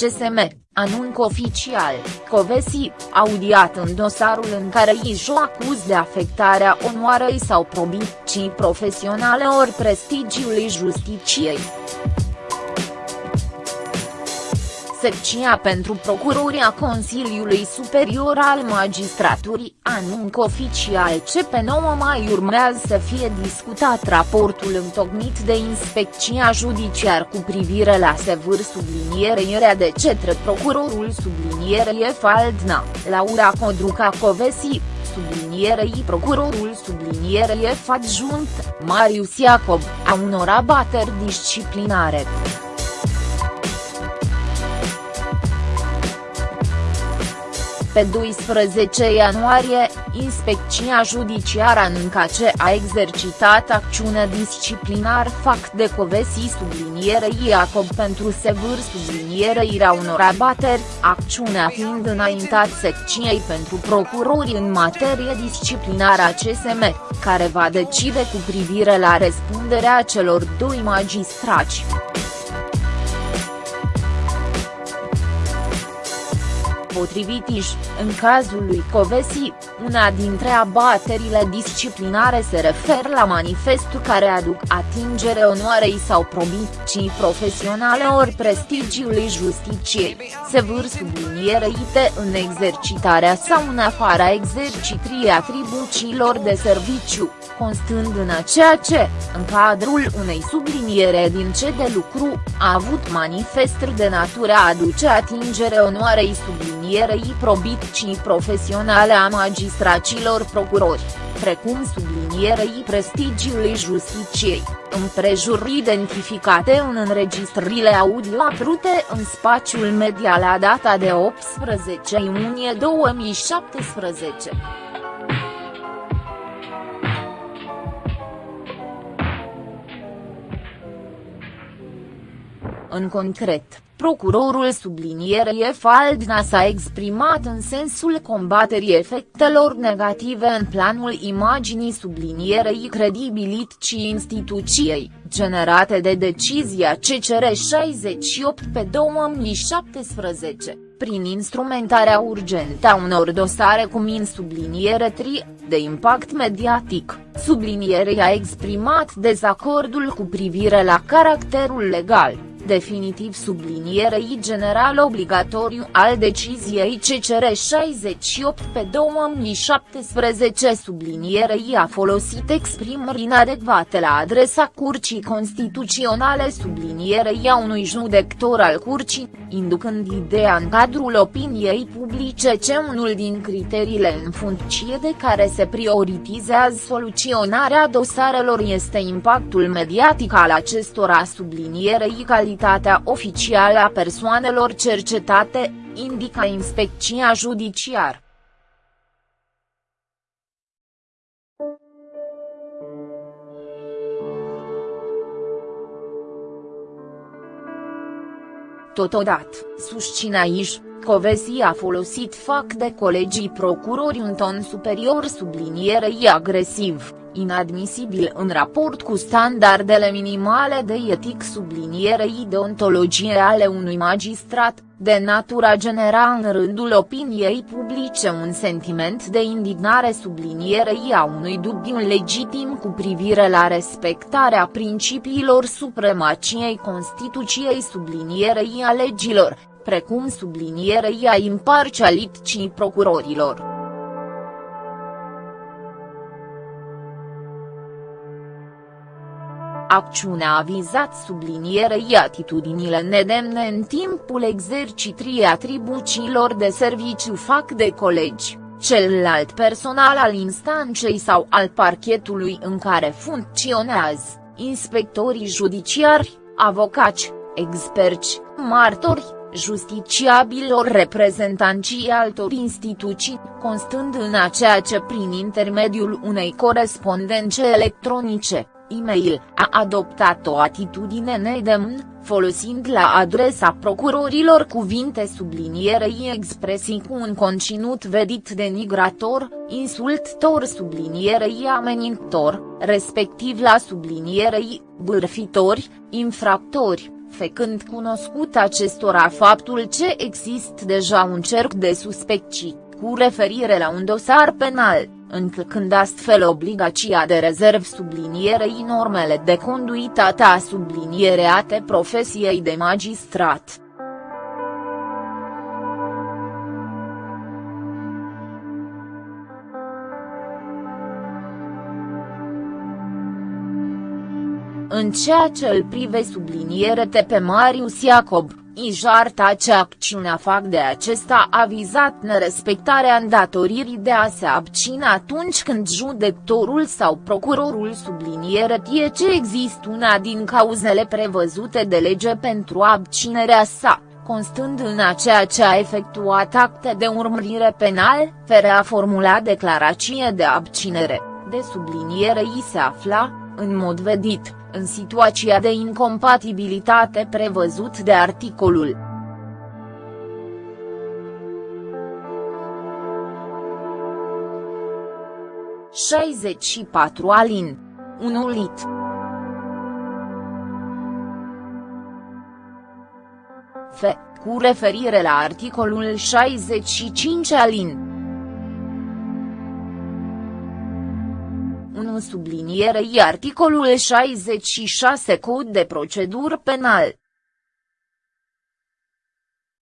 CSM, anunc oficial, Covesi, audiat în dosarul în care Ijo acuz de afectarea onoarei sau probiții profesionale ori prestigiului justiciei. Secția pentru Procuroria Consiliului Superior al Magistraturii anunc oficial ce pe 9 mai urmează să fie discutat raportul întocmit de Inspecția Judiciar cu privire la sevâr sublinierea de cetre procurorul sublinierei Faldna, Laura Codruca Covesi, sublinierei procurorul sublinierei adjunct, Marius Iacob, a unor abateri disciplinare. Pe 12 ianuarie, Inspecția Judiciară anunca ce a exercitat acțiune disciplinar fac de Covesi sublinierei Iacob pentru sevâr sublinierea unor abateri, acțiunea fiind înaintat secției pentru procurori în materie disciplinară a CSM, care va decide cu privire la răspunderea celor doi magistrați. Potrivit IJ, în cazul lui Covesi, una dintre abaterile disciplinare se referă la manifestul care aduc atingere onoarei sau probiții profesionale ori prestigiului justiciei, se vâr sublinierăite în exercitarea sau în afara exercitării atribuțiilor de serviciu, constând în a ceea ce, în cadrul unei subliniere din ce de lucru, a avut manifestări de natură a aduce atingere onoarei sublinierei probiții profesionale a magistracilor procurori, precum sublinierei prestigiului justiciei, împrejururi identificate în înregistrările audio apărute în spațiul media la data de 18 iunie 2017. În concret, procurorul sublinierei Faldna s-a exprimat în sensul combaterii efectelor negative în planul imaginii sublinierei credibilității instituției, generate de decizia CCR 68 pe 2017 prin instrumentarea urgentă a unor dosare cu min subliniere tri, de impact mediatic, sublinierei a exprimat dezacordul cu privire la caracterul legal definitiv sublinierei general obligatoriu al deciziei CCR 68 pe 2017 sublinierei a folosit exprimări inadecvate la adresa Curcii Constituționale. Sublinierei a unui judector al Curcii, inducând ideea în cadrul opiniei publice ce unul din criteriile în funcție de care se prioritizează soluționarea dosarelor este impactul mediatic al acestora. Sublinierei calității identitatea oficială a persoanelor cercetate, indică inspecția judiciar. Totodată, susține aici, Covesi a folosit fac de colegii procurori un ton superior sublinierei agresiv, inadmisibil în raport cu standardele minimale de etic sublinierei deontologie ale unui magistrat, de natura genera în rândul opiniei publice un sentiment de indignare sublinierei a unui dubiu legitim cu privire la respectarea principiilor supremaciei Constituției sublinierei a legilor, precum sublinierei a imparcialității procurorilor. Acțiunea a vizat sublinierei atitudinile nedemne în timpul exercitrii atribuțiilor de serviciu fac de colegi, celălalt personal al instanței sau al parchetului în care funcționează, inspectorii judiciari, avocați, experți, martori, justiciabilor reprezentanții altor instituții, constând în a ceea ce prin intermediul unei corespondențe electronice, e-mail, a adoptat o atitudine nedemn, folosind la adresa procurorilor cuvinte sublinierei expresii cu un conținut vedit denigrator, insultător sublinierei amenintor, respectiv la sublinierei, bârfitori, infractori, făcând cunoscut acestora faptul ce există deja un cerc de suspecții, cu referire la un dosar penal, încălcând astfel obligația de rezerv sublinierei normele de conduitate a subliniereate profesiei de magistrat. În ceea ce îl prive sublinierete pe Marius Iacob, Ijar tace acțiunea fac de acesta a vizat nerespectarea îndatoririi de a se abține atunci când judectorul sau procurorul subliniere tie ce există una din cauzele prevăzute de lege pentru abținerea sa, constând în aceea ce a efectuat acte de urmărire penal, fără a formula declarație de abținere, de subliniere i se afla, în mod vedit, în situația de incompatibilitate prevăzut de articolul. șaizeci și patru alin. 1 lit. F. Cu referire la articolul 65 alin. Sublinierei articolul 66 Cod de procedură penal.